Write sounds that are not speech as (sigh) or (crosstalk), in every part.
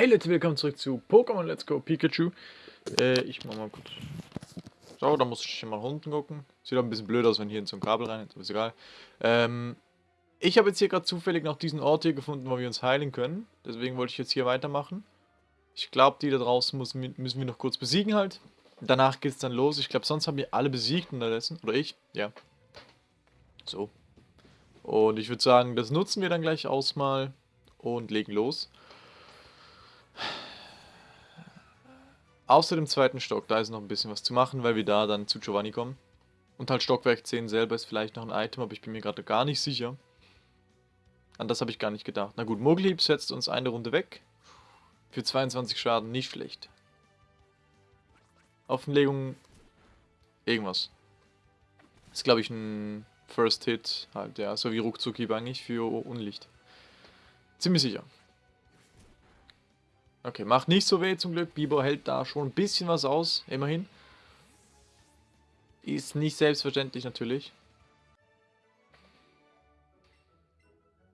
Hey Leute, willkommen zurück zu Pokémon Let's Go Pikachu. Äh, ich mach mal kurz. So, da muss ich mal unten gucken. Sieht auch ein bisschen blöd aus, wenn hier in so ein Kabel rein ist, aber ist egal. Ähm, ich habe jetzt hier gerade zufällig noch diesen Ort hier gefunden, wo wir uns heilen können. Deswegen wollte ich jetzt hier weitermachen. Ich glaube, die da draußen müssen, müssen wir noch kurz besiegen halt. Danach geht es dann los. Ich glaube, sonst haben wir alle besiegt unterdessen. Oder ich, ja. So. Und ich würde sagen, das nutzen wir dann gleich aus mal und legen los. Außer dem zweiten Stock, da ist noch ein bisschen was zu machen, weil wir da dann zu Giovanni kommen. Und halt Stockwerk 10 selber ist vielleicht noch ein Item, aber ich bin mir gerade gar nicht sicher. An das habe ich gar nicht gedacht. Na gut, Moglieb setzt uns eine Runde weg. Für 22 Schaden nicht schlecht. Offenlegung irgendwas. Ist glaube ich ein First Hit halt, ja, so wie Ruckzuckieb eigentlich für Unlicht. Ziemlich sicher. Okay, macht nicht so weh zum Glück. Biber hält da schon ein bisschen was aus, immerhin. Ist nicht selbstverständlich natürlich.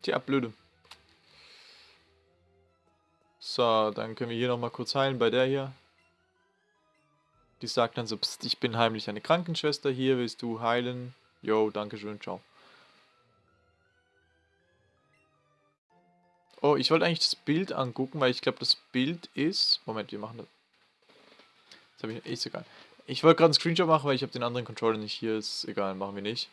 Tja, blöde. So, dann können wir hier nochmal kurz heilen bei der hier. Die sagt dann so, Psst, ich bin heimlich eine Krankenschwester hier, willst du heilen? Jo, danke schön, ciao. Oh, ich wollte eigentlich das Bild angucken, weil ich glaube, das Bild ist... Moment, wir machen das. Das habe ich... Ist egal. Ich wollte gerade einen Screenshot machen, weil ich habe den anderen Controller nicht hier. Ist egal, machen wir nicht.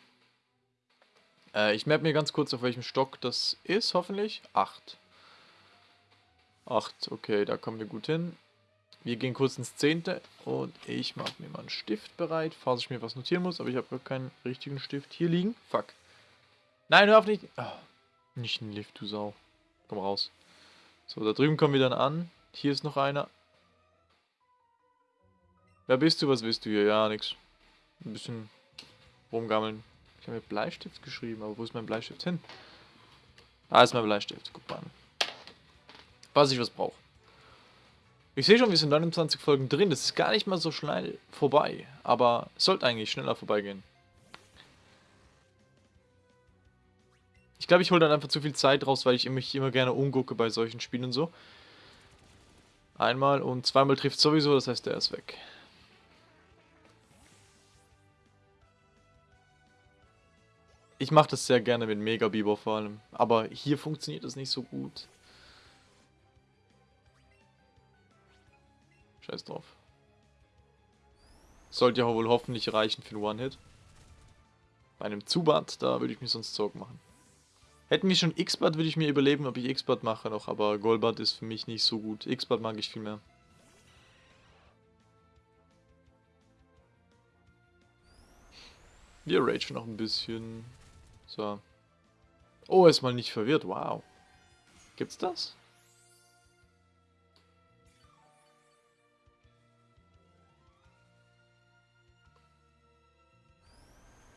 Äh, ich map mir ganz kurz, auf welchem Stock das ist, hoffentlich. Acht. Acht, okay, da kommen wir gut hin. Wir gehen kurz ins Zehnte und ich mache mir mal einen Stift bereit, falls ich mir was notieren muss, aber ich habe keinen richtigen Stift hier liegen. Fuck. Nein, hör auf nicht. Oh, nicht ein Lift, du Sau. Komm raus. So, da drüben kommen wir dann an. Hier ist noch einer. Wer bist du? Was willst du hier? Ja, nix. Ein bisschen rumgammeln. Ich habe mir Bleistift geschrieben, aber wo ist mein Bleistift hin? Da ist mein Bleistift. Guck mal an. Was ich was brauche. Ich sehe schon, wir sind 29 Folgen drin. Das ist gar nicht mal so schnell vorbei. Aber es sollte eigentlich schneller vorbeigehen. Ich glaube, ich hole dann einfach zu viel Zeit raus, weil ich mich immer gerne umgucke bei solchen Spielen und so. Einmal und zweimal trifft sowieso, das heißt, der ist weg. Ich mache das sehr gerne mit Mega Bieber vor allem, aber hier funktioniert das nicht so gut. Scheiß drauf. Sollte ja wohl hoffentlich reichen für einen One-Hit. Bei einem Zubat, da würde ich mir sonst Sorgen machen. Hätten wir schon X-Bad, würde ich mir überleben, ob ich X-Bad mache noch, aber Golbad ist für mich nicht so gut. X-Bad mag ich viel mehr. Wir ragen noch ein bisschen. So. Oh, er ist mal nicht verwirrt. Wow. Gibt's das?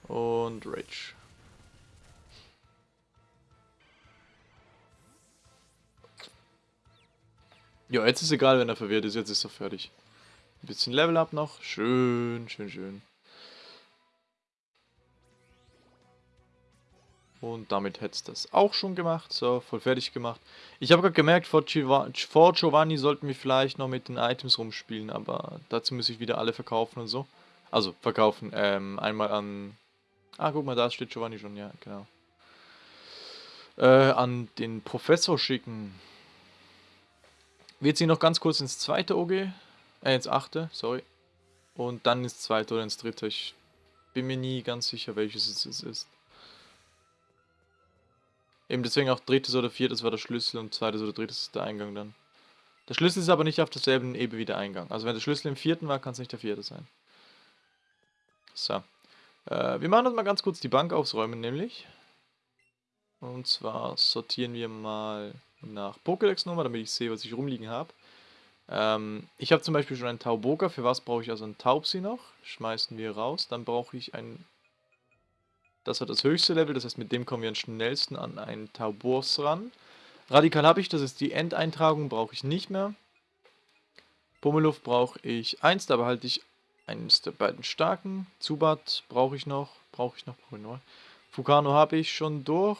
Und Rage. Ja, jetzt ist egal, wenn er verwirrt ist. Jetzt ist er fertig. Ein bisschen Level Up noch. Schön, schön, schön. Und damit hätte es das auch schon gemacht. So, voll fertig gemacht. Ich habe gerade gemerkt, vor, vor Giovanni sollten wir vielleicht noch mit den Items rumspielen. Aber dazu muss ich wieder alle verkaufen und so. Also, verkaufen. Ähm, einmal an... Ah, guck mal, da steht Giovanni schon. Ja, genau. Äh, an den Professor schicken. Wir ziehen noch ganz kurz ins zweite OG, äh, ins achte, sorry. Und dann ins zweite oder ins dritte. Ich bin mir nie ganz sicher, welches es ist. Eben deswegen auch drittes oder viertes war der Schlüssel und zweites oder drittes ist der Eingang dann. Der Schlüssel ist aber nicht auf derselben Ebene wie der Eingang. Also wenn der Schlüssel im vierten war, kann es nicht der vierte sein. So. Äh, wir machen uns mal ganz kurz die Bank aufräumen, nämlich. Und zwar sortieren wir mal nach Pokédex-Nummer, damit ich sehe, was ich rumliegen habe. Ähm, ich habe zum Beispiel schon einen Tauboga. Für was brauche ich also einen Taubsi noch? Schmeißen wir raus. Dann brauche ich ein... Das hat das höchste Level, das heißt mit dem kommen wir am schnellsten an einen Taubos ran. Radikal habe ich, das ist die Endeintragung, brauche ich nicht mehr. Pummeluft brauche ich eins, da behalte ich eines der beiden starken. Zubat brauche ich noch, brauche ich noch, brauche ich noch. Fukano habe ich schon durch.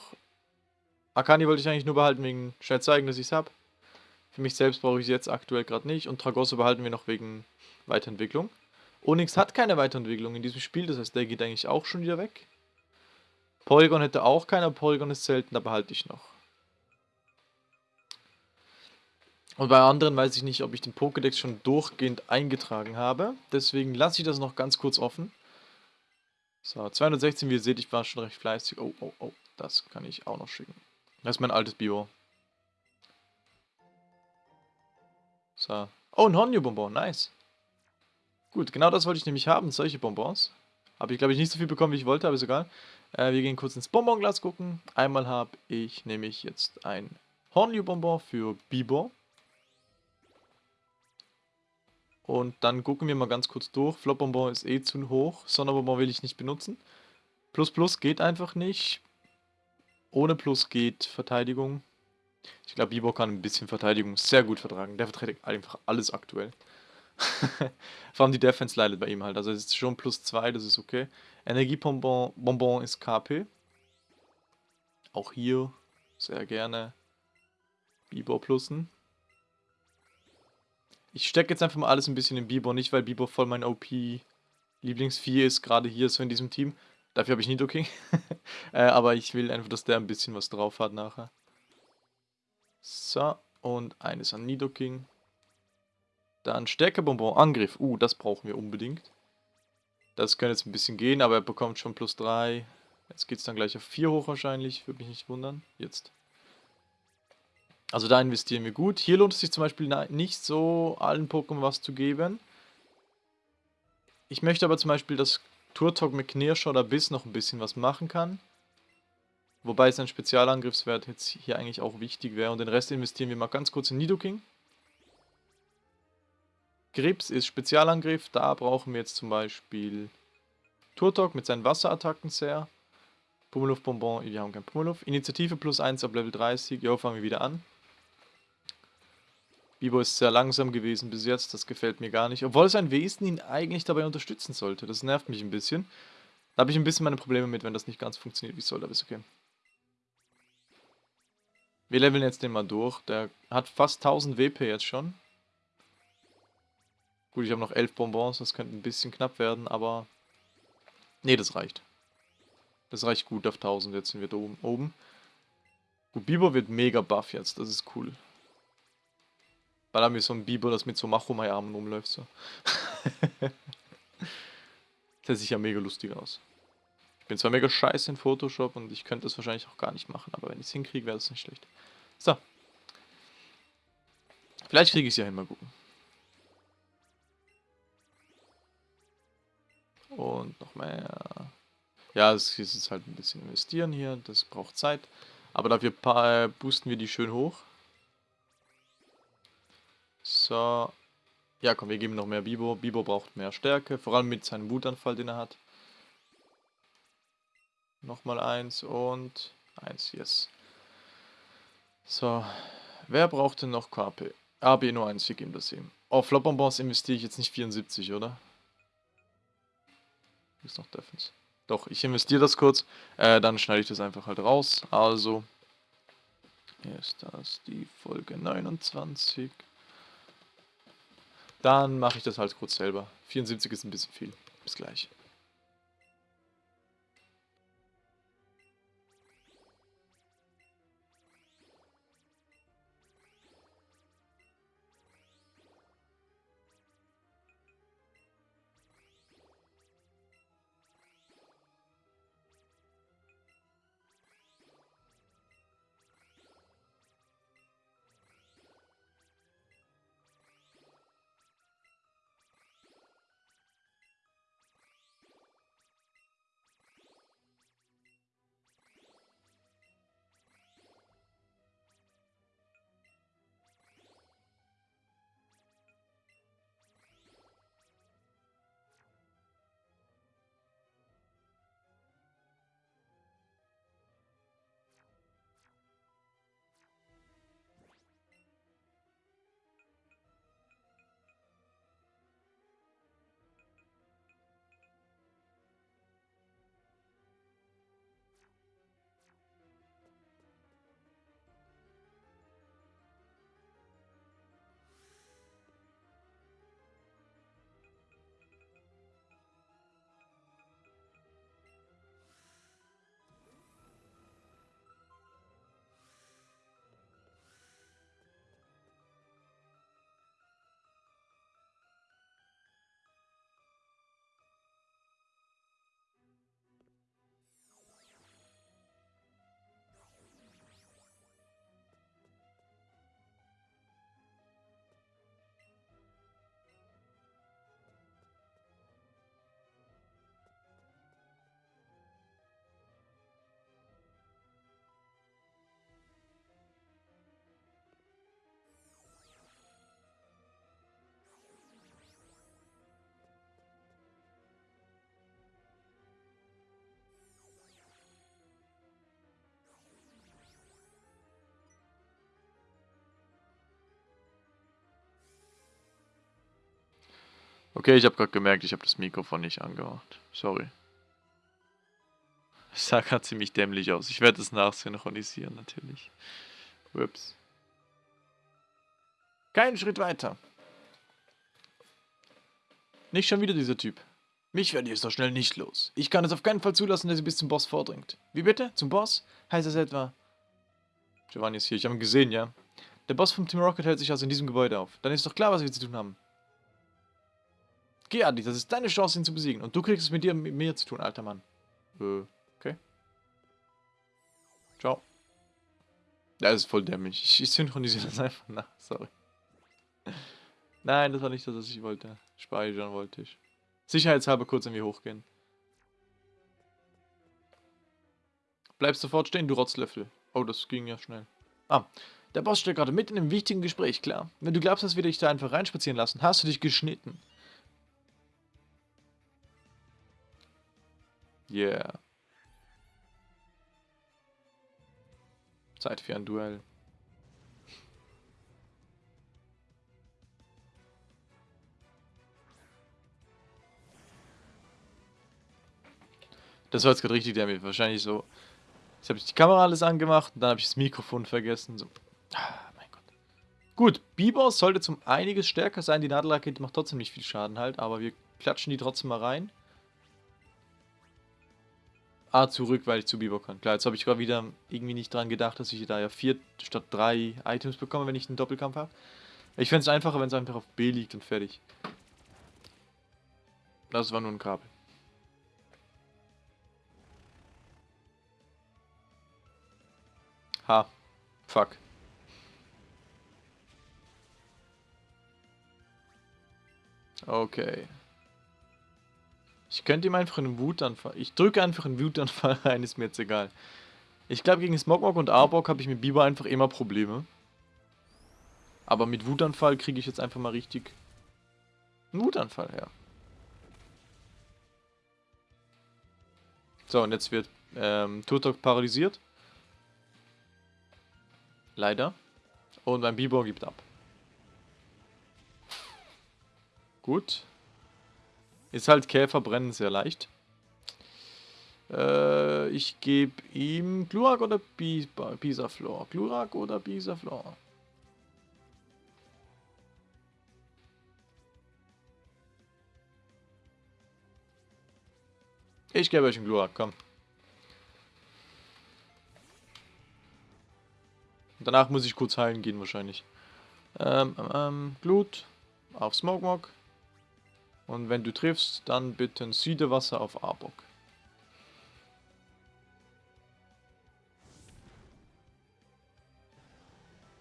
Akani wollte ich eigentlich nur behalten wegen schnell zeigen, dass ich es habe. Für mich selbst brauche ich sie jetzt aktuell gerade nicht. Und Tragosso behalten wir noch wegen Weiterentwicklung. Onyx hat keine Weiterentwicklung in diesem Spiel, das heißt, der geht eigentlich auch schon wieder weg. Polygon hätte auch keiner, Polygon ist selten, da behalte ich noch. Und bei anderen weiß ich nicht, ob ich den Pokédex schon durchgehend eingetragen habe. Deswegen lasse ich das noch ganz kurz offen. So, 216, wie ihr seht, ich war schon recht fleißig. Oh, oh, oh, das kann ich auch noch schicken. Das ist mein altes Bio. So. Oh, ein Honio-Bonbon, nice. Gut, genau das wollte ich nämlich haben, solche Bonbons. Habe ich, glaube ich, nicht so viel bekommen, wie ich wollte, aber ist egal. Äh, wir gehen kurz ins Bonbonglas gucken. Einmal habe ich nämlich jetzt ein Honio-Bonbon für Bibor. Und dann gucken wir mal ganz kurz durch. Flopbonbon ist eh zu hoch. Sonderbonbon will ich nicht benutzen. Plus Plus geht einfach nicht. Ohne Plus geht Verteidigung. Ich glaube, Bibor kann ein bisschen Verteidigung sehr gut vertragen. Der verteidigt einfach alles aktuell. (laughs) Vor allem die Defense leidet bei ihm halt. Also es ist schon plus 2, das ist okay. Energiebonbon Bonbon ist KP. Auch hier sehr gerne Bibor plussen. Ich stecke jetzt einfach mal alles ein bisschen in Bibor, nicht weil Bibor voll mein OP Lieblingsvieh ist, gerade hier so in diesem Team. Dafür habe ich Nidoking. (laughs) äh, aber ich will einfach, dass der ein bisschen was drauf hat nachher. So, und eines an Nidoking. Dann Stärkebonbon, Angriff. Uh, das brauchen wir unbedingt. Das könnte jetzt ein bisschen gehen, aber er bekommt schon plus 3. Jetzt geht es dann gleich auf 4 hoch wahrscheinlich, würde mich nicht wundern. Jetzt. Also da investieren wir gut. Hier lohnt es sich zum Beispiel nicht so, allen Pokémon was zu geben. Ich möchte aber zum Beispiel, dass Turtok mit Knirscher oder Biss noch ein bisschen was machen kann. Wobei sein Spezialangriffswert jetzt hier eigentlich auch wichtig wäre. Und den Rest investieren wir mal ganz kurz in Nidoking. Grips ist Spezialangriff. Da brauchen wir jetzt zum Beispiel Turtok mit seinen Wasserattacken sehr. Pummeluff Bonbon, wir haben kein Pummeluff. Initiative plus 1 ab Level 30. Jo, fangen wir wieder an. Bibo ist sehr langsam gewesen bis jetzt, das gefällt mir gar nicht. Obwohl sein Wesen ihn eigentlich dabei unterstützen sollte. Das nervt mich ein bisschen. Da habe ich ein bisschen meine Probleme mit, wenn das nicht ganz funktioniert, wie soll, aber ist okay. Wir leveln jetzt den mal durch. Der hat fast 1000 WP jetzt schon. Gut, ich habe noch 11 Bonbons, das könnte ein bisschen knapp werden, aber... Ne, das reicht. Das reicht gut auf 1000, jetzt sind wir da oben. Gut, Bibo wird mega buff jetzt, das ist cool. Weil er mir so ein Biber, das mit so Machomai-Armen rumläuft. So. (laughs) das sieht ja mega lustig aus. Ich bin zwar mega scheiße in Photoshop und ich könnte das wahrscheinlich auch gar nicht machen, aber wenn ich es hinkriege, wäre das nicht schlecht. So. Vielleicht kriege ich es ja hin, mal gucken. Und noch mehr. Ja, es ist halt ein bisschen investieren hier, das braucht Zeit. Aber dafür äh, boosten wir die schön hoch. So. Ja, komm, wir geben noch mehr Bibo. Bibo braucht mehr Stärke, vor allem mit seinem Wutanfall, den er hat. Nochmal eins und eins, yes. So, wer braucht denn noch KP? AB nur eins, wir geben das ihm. Oh, Flopbonbons investiere ich jetzt nicht 74, oder? Ist noch Defense. Doch, ich investiere das kurz, äh, dann schneide ich das einfach halt raus. Also, hier ist das die Folge 29. Dann mache ich das halt kurz selber. 74 ist ein bisschen viel. Bis gleich. Okay, ich habe gerade gemerkt, ich habe das Mikrofon nicht angemacht. Sorry. Es sah gerade ziemlich dämlich aus. Ich werde es nachsynchronisieren, natürlich. Ups. Keinen Schritt weiter. Nicht schon wieder dieser Typ. Mich werdet ihr so schnell nicht los. Ich kann es auf keinen Fall zulassen, dass ihr bis zum Boss vordringt. Wie bitte? Zum Boss? Heißt das etwa... Giovanni ist hier, ich habe ihn gesehen, ja. Der Boss vom Team Rocket hält sich also in diesem Gebäude auf. Dann ist doch klar, was wir zu tun haben. Geh, Adi, das ist deine Chance, ihn zu besiegen. Und du kriegst es mit dir, mit mir zu tun, alter Mann. Äh, okay. Ciao. Ja, das ist voll dämlich. Ich, ich synchronisiere das einfach nach. Sorry. Nein, das war nicht das, was ich wollte. Speichern wollte ich. Sicherheitshalber kurz irgendwie hochgehen. Bleib sofort stehen, du Rotzlöffel. Oh, das ging ja schnell. Ah, der Boss steht gerade mitten in einem wichtigen Gespräch, klar. Wenn du glaubst, dass wir dich da einfach reinspazieren lassen, hast du dich geschnitten. Yeah. Zeit für ein Duell. Das war jetzt gerade richtig dämlich. Wahrscheinlich so. Jetzt habe ich die Kamera alles angemacht und dann habe ich das Mikrofon vergessen. So. Ah, mein Gott. Gut, Biber sollte zum einiges stärker sein. Die Nadelrakete macht trotzdem nicht viel Schaden halt, aber wir klatschen die trotzdem mal rein. Ah, zurück, weil ich zu Biber kann. Klar, jetzt habe ich gerade wieder irgendwie nicht dran gedacht, dass ich da ja vier statt drei Items bekomme, wenn ich einen Doppelkampf habe. Ich fände es einfacher, wenn es einfach auf B liegt und fertig. Das war nur ein Kabel. Ha. Fuck. Okay. Ich könnte ihm einfach einen Wutanfall... Ich drücke einfach einen Wutanfall (laughs) rein, ist mir jetzt egal. Ich glaube, gegen Smogmog und Arbok habe ich mit Biber einfach immer Probleme. Aber mit Wutanfall kriege ich jetzt einfach mal richtig einen Wutanfall her. So, und jetzt wird ähm, Turtok paralysiert. Leider. Und mein Bibor gibt ab. Gut. Ist halt Käfer brennen sehr leicht. Äh, ich gebe ihm Glurak oder Bisaflor? Glurak oder Bisaflor? Ich gebe euch einen Glurak, komm. Danach muss ich kurz heilen gehen wahrscheinlich. Ähm, ähm, ähm Glut auf Smogmog. Und wenn du triffst, dann bitte ein Südewasser auf Arbok.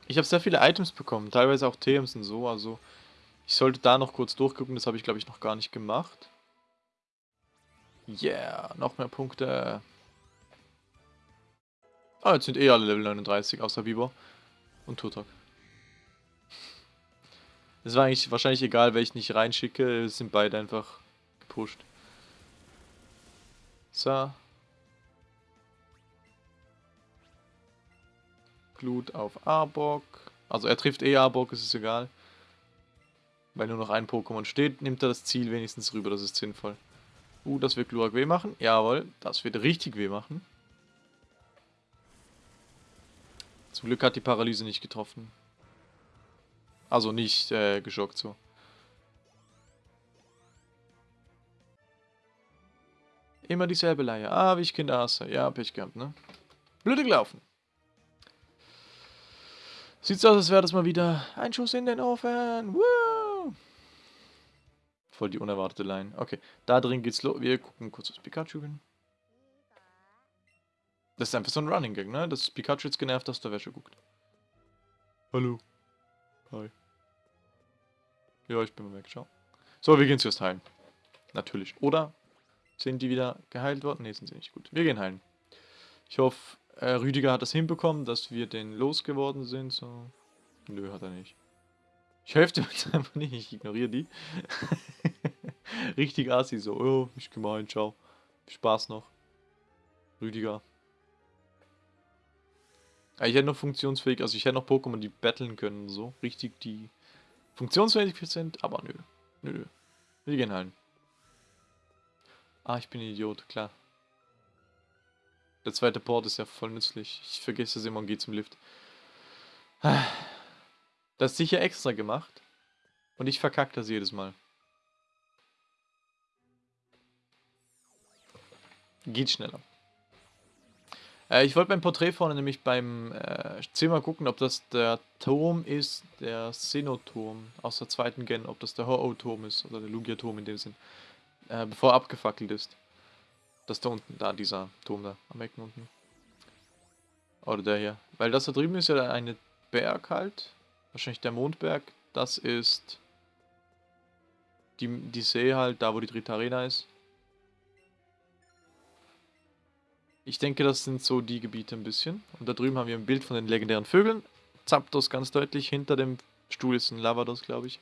Ich habe sehr viele Items bekommen, teilweise auch TMs und so, also ich sollte da noch kurz durchgucken, das habe ich glaube ich noch gar nicht gemacht. Yeah, noch mehr Punkte. Ah, jetzt sind eh alle Level 39, außer Biber und Turtok. Es war eigentlich wahrscheinlich egal, welchen ich reinschicke, es sind beide einfach gepusht. So. Glut auf Arbok. Also er trifft eh Arbok, es ist egal. Weil nur noch ein Pokémon steht, nimmt er das Ziel wenigstens rüber, das ist sinnvoll. Uh, das wird Glurak weh machen. Jawohl, das wird richtig weh machen. Zum Glück hat die Paralyse nicht getroffen. Also nicht äh, geschockt so. Immer dieselbe Leier. Ah, wie ich Kinder hasse. Ja, Pech gehabt, ne? Blöde gelaufen. Sieht so aus, als wäre das mal wieder ein Schuss in den Ofen. Woo! Voll die unerwartete Line. Okay, da drin geht's los. Wir gucken kurz das Pikachu hin. Das ist einfach so ein Running Gag, ne? Dass Pikachu jetzt genervt aus der Wäsche guckt. Hallo. Hi. Ja, ich bin mal weg, ciao. So, wir gehen zuerst heilen. Natürlich. Oder sind die wieder geheilt worden? Ne, sind sie nicht. Gut, wir gehen heilen. Ich hoffe, äh, Rüdiger hat das hinbekommen, dass wir den losgeworden sind. So. Nö, hat er nicht. Ich helfe dir jetzt (laughs) einfach nicht, ich ignoriere die. (laughs) Richtig assi, so, oh, ich gemein, ciao. Spaß noch. Rüdiger. Ich hätte noch funktionsfähig, also ich hätte noch Pokémon, die battlen können, so. Richtig, die funktionsfähig sind, aber nö. Nö. Wir gehen Hallen. Ah, ich bin ein Idiot, klar. Der zweite Port ist ja voll nützlich. Ich vergesse es immer und gehe zum Lift. (sighs) Das ist sicher extra gemacht. Und ich verkacke das jedes Mal. Geht schneller. Äh, ich wollte beim Porträt vorne nämlich beim äh, Zimmer gucken, ob das der Turm ist, der Senoturm aus der zweiten Gen, ob das der Ho-Oh-Turm ist oder der Lugia-Turm in dem Sinn, äh, bevor er abgefackelt ist. Das da unten, da, dieser Turm da, am Ecken unten. Oder der hier. Weil das da drüben ist ja eine Berg halt, wahrscheinlich der Mondberg. Das ist die, die See halt, da wo die Dritte Arena ist. Ich denke, das sind so die Gebiete ein bisschen. Und da drüben haben wir ein Bild von den legendären Vögeln. Zapdos ganz deutlich. Hinter dem Stuhl ist ein Lavados, glaube ich.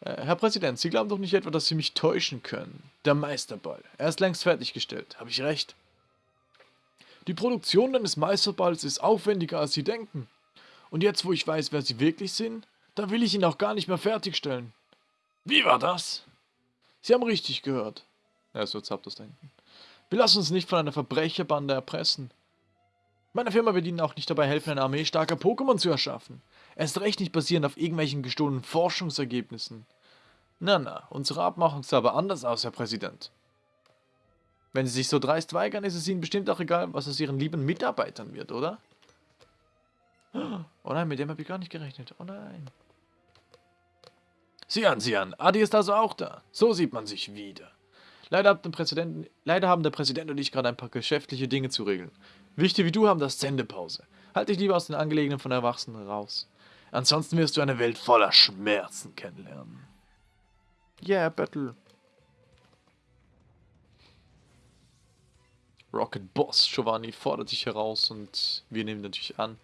Äh, Herr Präsident, Sie glauben doch nicht etwa, dass Sie mich täuschen können. Der Meisterball. Er ist längst fertiggestellt. Habe ich recht? Die Produktion eines Meisterballs ist aufwendiger, als Sie denken. Und jetzt, wo ich weiß, wer Sie wirklich sind, da will ich ihn auch gar nicht mehr fertigstellen. Wie war das? Sie haben richtig gehört. Ja, so Zapdos da hinten. Wir lassen uns nicht von einer Verbrecherbande erpressen. Meine Firma wird Ihnen auch nicht dabei helfen, eine Armee starker Pokémon zu erschaffen. Erst recht nicht basierend auf irgendwelchen gestohlenen Forschungsergebnissen. Na, na, unsere Abmachung sah aber anders aus, Herr Präsident. Wenn Sie sich so dreist weigern, ist es Ihnen bestimmt auch egal, was aus Ihren lieben Mitarbeitern wird, oder? Oh nein, mit dem habe ich gar nicht gerechnet. Oh nein. Sieh an, sieh an. Adi ist also auch da. So sieht man sich wieder. Leider, leider, haben der Präsident und ich gerade ein paar geschäftliche Dinge zu regeln. Wichtig wie du haben das Sendepause. Halt dich lieber aus den Angelegenheiten von Erwachsenen raus. Ansonsten wirst du eine Welt voller Schmerzen kennenlernen. Yeah, Battle. Rocket Boss Giovanni fordert dich heraus und wir nehmen natürlich an.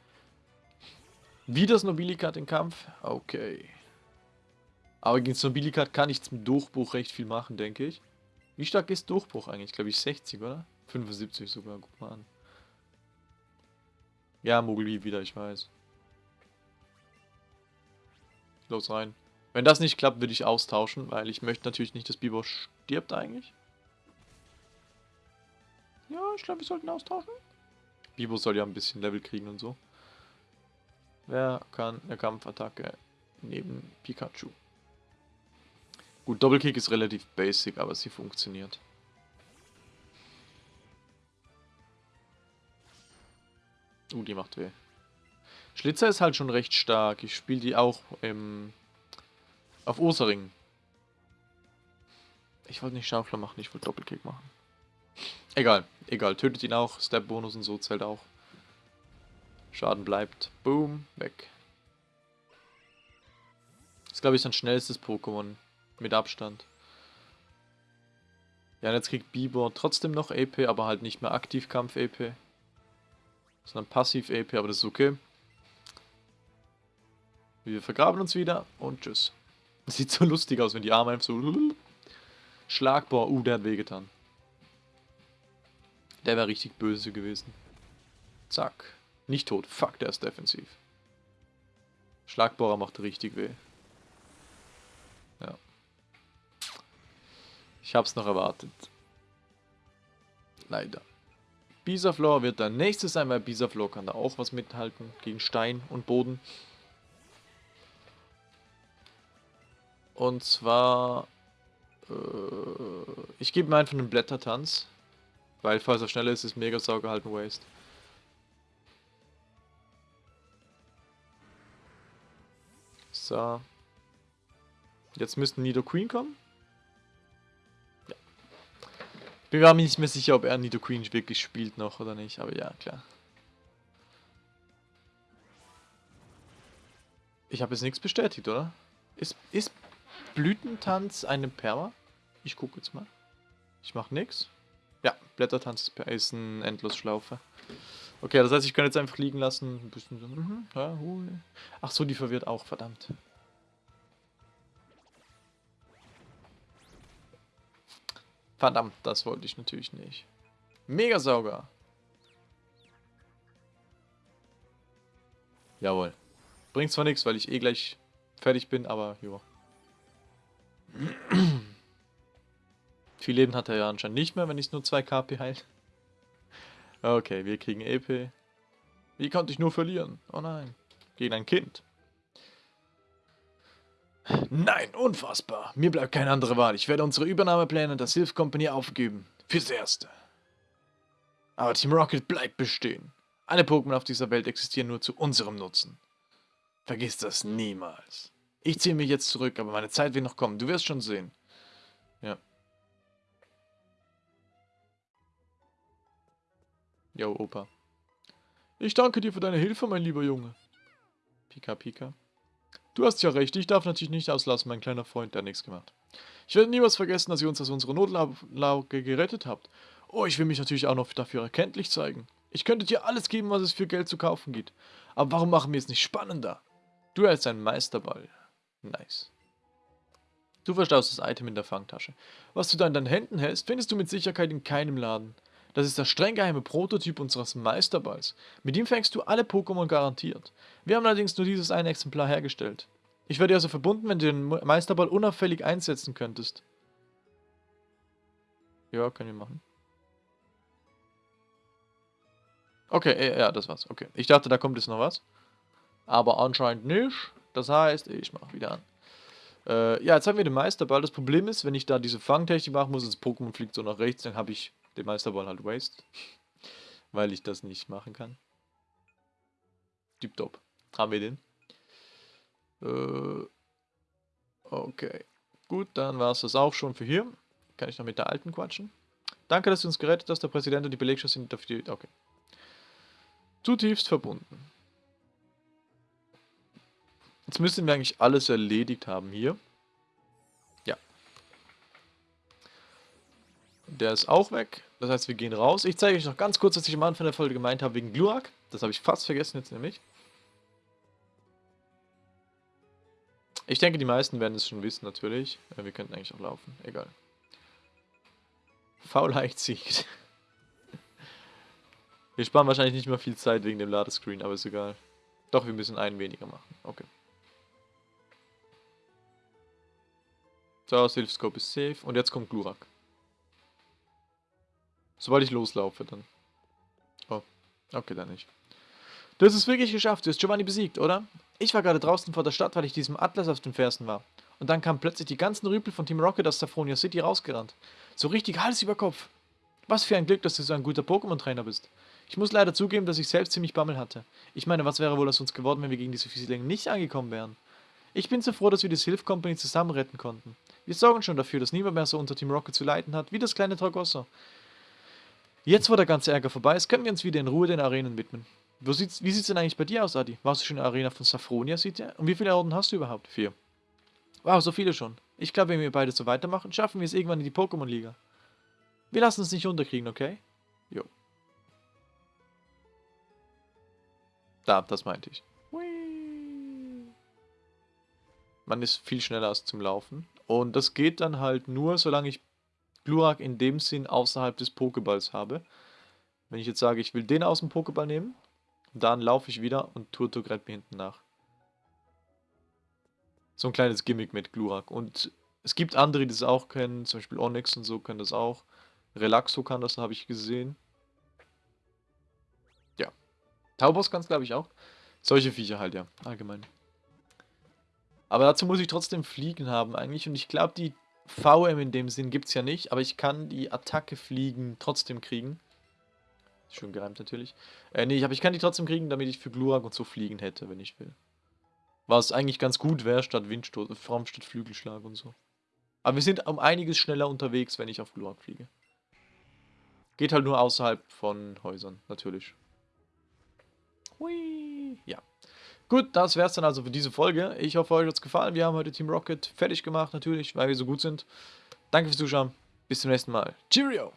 Wie das Nobilikat den Kampf? Okay. Aber gegen das Nobilikat kann ich zum Durchbruch recht viel machen, denke ich. Wie stark ist Durchbruch eigentlich? Glaube ich 60, oder? 75 sogar, guck mal an. Ja, Mogli wieder, ich weiß. Los rein. Wenn das nicht klappt, würde ich austauschen, weil ich möchte natürlich nicht, dass Bibo stirbt eigentlich. Ja, ich glaube, wir sollten austauschen. Bibo soll ja ein bisschen Level kriegen und so. Wer kann eine Kampfattacke neben Pikachu? Gut, Doppelkick ist relativ basic, aber sie funktioniert. Uh, die macht weh. Schlitzer ist halt schon recht stark. Ich spiele die auch im, auf Ursaring. Ich wollte nicht Schaufler machen, ich wollte Doppelkick machen. Egal, egal. Tötet ihn auch. Step-Bonus und so zählt auch. Schaden bleibt. Boom, weg. Das ist, glaube ich, sein schnellstes Pokémon. Mit Abstand. Ja, jetzt kriegt Bieber trotzdem noch AP, aber halt nicht mehr Aktivkampf-AP. Sondern Passiv-AP, aber das ist okay. Wir vergraben uns wieder und tschüss. Das (laughs) sieht so lustig aus, wenn die Arme einfach so... (laughs) Schlagbohr, uh, der hat wehgetan. Der wäre richtig böse gewesen. Zack. Nicht tot. Fuck, der ist defensiv. Schlagbohrer macht richtig weh. Ich hab's noch erwartet. Leider. Bisaflor wird der nächste sein, weil Bisaflor kann da auch was mithalten gegen Stein und Boden. Und zwar... Äh, ich gebe mir einfach einen Blättertanz. Weil falls er schneller ist, ist Megasauger halt ein Waste. So. Jetzt müssten Nido Queen kommen. Bin mir nicht mehr sicher, ob er Nido Queen wirklich spielt noch oder nicht, aber ja, klar. Ich habe jetzt nichts bestätigt, oder? Ist, ist Blütentanz eine Perma? Ich gucke jetzt mal. Ich mache nichts. Ja, Blättertanz ist ein Endlosschlaufe. Okay, das heißt, ich kann jetzt einfach liegen lassen. Ein bisschen so, mhm, ja, Ach so, die verwirrt auch, verdammt. Verdammt, das wollte ich natürlich nicht. Megasauger. Jawohl. Bringt zwar nichts, weil ich eh gleich fertig bin, aber jo. (clears throat) Viel Leben hat er ja anscheinend nicht mehr, wenn ich nur 2 KP heil. (laughs) Okay, wir kriegen EP. Wie konnte ich nur verlieren? Oh nein. Gegen ein Kind. Nein, unfassbar. Mir bleibt keine andere Wahl. Ich werde unsere Übernahmepläne der Sylph Company aufgeben. Fürs Erste. Aber Team Rocket bleibt bestehen. Alle Pokémon auf dieser Welt existieren nur zu unserem Nutzen. Vergiss das niemals. Ich ziehe mich jetzt zurück, aber meine Zeit wird noch kommen. Du wirst schon sehen. Ja. Jo, Opa. Ich danke dir für deine Hilfe, mein lieber Junge. Pika, Pika. Du hast ja recht, ich darf natürlich nicht auslassen, mein kleiner Freund, der nichts gemacht. Ich werde niemals vergessen, dass ihr uns aus unserer Notlage gerettet habt. Oh, ich will mich natürlich auch noch dafür erkenntlich zeigen. Ich könnte dir alles geben, was es für Geld zu kaufen gibt. Aber warum machen wir es nicht spannender? Du hältst einen Meisterball. Nice. Du verstaust das Item in der Fangtasche. Was du da in deinen Händen hältst, findest du mit Sicherheit in keinem Laden. Das ist der streng geheime Prototyp unseres Meisterballs. Mit ihm fängst du alle Pokémon garantiert. Wir haben allerdings nur dieses eine Exemplar hergestellt. Ich werde dir also verbunden, wenn du den Meisterball unauffällig einsetzen könntest. Ja, können wir machen. Okay, ja, das war's. Okay. Ich dachte, da kommt jetzt noch was. Aber anscheinend nicht. Das heißt, ich mache wieder an. Äh, ja, jetzt haben wir den Meisterball. Das Problem ist, wenn ich da diese Fangtechnik machen muss, das Pokémon fliegt so nach rechts, dann habe ich den Meisterball halt waste. Weil ich das nicht machen kann. Tipptopp. Haben wir den. Äh, okay. Gut, dann war es das auch schon für hier. Kann ich noch mit der alten quatschen. Danke, dass du uns gerettet hast. Der Präsident und die Belegschaft sind dafür... Okay. Zutiefst verbunden. Jetzt müssen wir eigentlich alles erledigt haben hier. Der ist auch weg. Das heißt, wir gehen raus. Ich zeige euch noch ganz kurz, was ich am Anfang der Folge gemeint habe wegen Glurak. Das habe ich fast vergessen jetzt nämlich. Ich denke, die meisten werden es schon wissen, natürlich. Wir könnten eigentlich auch laufen. Egal. Faulheit siegt. (laughs) Wir sparen wahrscheinlich nicht mehr viel Zeit wegen dem Ladescreen, aber ist egal. Doch, wir müssen einen weniger machen. Okay. So, Silphscope ist safe. Und jetzt kommt Glurak. Sobald ich loslaufe, dann. Oh, okay, dann nicht. Du hast es wirklich geschafft. Du hast Giovanni besiegt, oder? Ich war gerade draußen vor der Stadt, weil ich diesem Atlas auf den Fersen war. Und dann kamen plötzlich die ganzen Rüpel von Team Rocket aus Saffronia City rausgerannt. So richtig Hals über Kopf. Was für ein Glück, dass du so ein guter Pokémon-Trainer bist. Ich muss leider zugeben, dass ich selbst ziemlich Bammel hatte. Ich meine, was wäre wohl aus uns geworden, wenn wir gegen diese Fieselinge nicht angekommen wären? Ich bin so froh, dass wir die Sylph Company zusammen retten konnten. Wir sorgen schon dafür, dass niemand mehr so unter Team Rocket zu leiden hat, wie das kleine Tragosso. Jetzt, wo der ganze Ärger vorbei ist, können wir uns wieder in Ruhe den Arenen widmen. Wo sieht's, wie sieht's denn eigentlich bei dir aus, Adi? Warst du schon in der Arena von Saffronia, sieht ihr? Und wie viele Orden hast du überhaupt? Vier. Wow, so viele schon. Ich glaube, wenn wir beide so weitermachen, schaffen wir es irgendwann in die Pokémon-Liga. Wir lassen uns nicht unterkriegen, okay? Jo. Da, das meinte ich. Man ist viel schneller als zum Laufen. Und das geht dann halt nur, solange ich Glurak in dem Sinn außerhalb des Pokeballs habe. Wenn ich jetzt sage, ich will den aus dem Pokéball nehmen, dann laufe ich wieder und Turtok rennt mir hinten nach. So ein kleines Gimmick mit Glurak. Und es gibt andere, die das auch kennen, zum Beispiel Onyx und so können das auch. Relaxo kann das, habe ich gesehen. Ja. Taubos kann es, glaube ich, auch. Solche Viecher halt, ja, allgemein. Aber dazu muss ich trotzdem Fliegen haben eigentlich. Und ich glaube, die VM in dem Sinn gibt es ja nicht. Aber ich kann die Attacke Fliegen trotzdem kriegen. Schön gereimt natürlich. Äh, nee, aber ich kann die trotzdem kriegen, damit ich für Glurak und so fliegen hätte, wenn ich will. Was eigentlich ganz gut wäre, statt Windstoß, vor allem statt Flügelschlag und so. Aber wir sind um einiges schneller unterwegs, wenn ich auf Glurak fliege. Geht halt nur außerhalb von Häusern, natürlich. Hui. Ja. Gut, das wäre es dann also für diese Folge. Ich hoffe, euch hat es gefallen. Wir haben heute Team Rocket fertig gemacht, natürlich, weil wir so gut sind. Danke fürs Zuschauen. Bis zum nächsten Mal. Cheerio!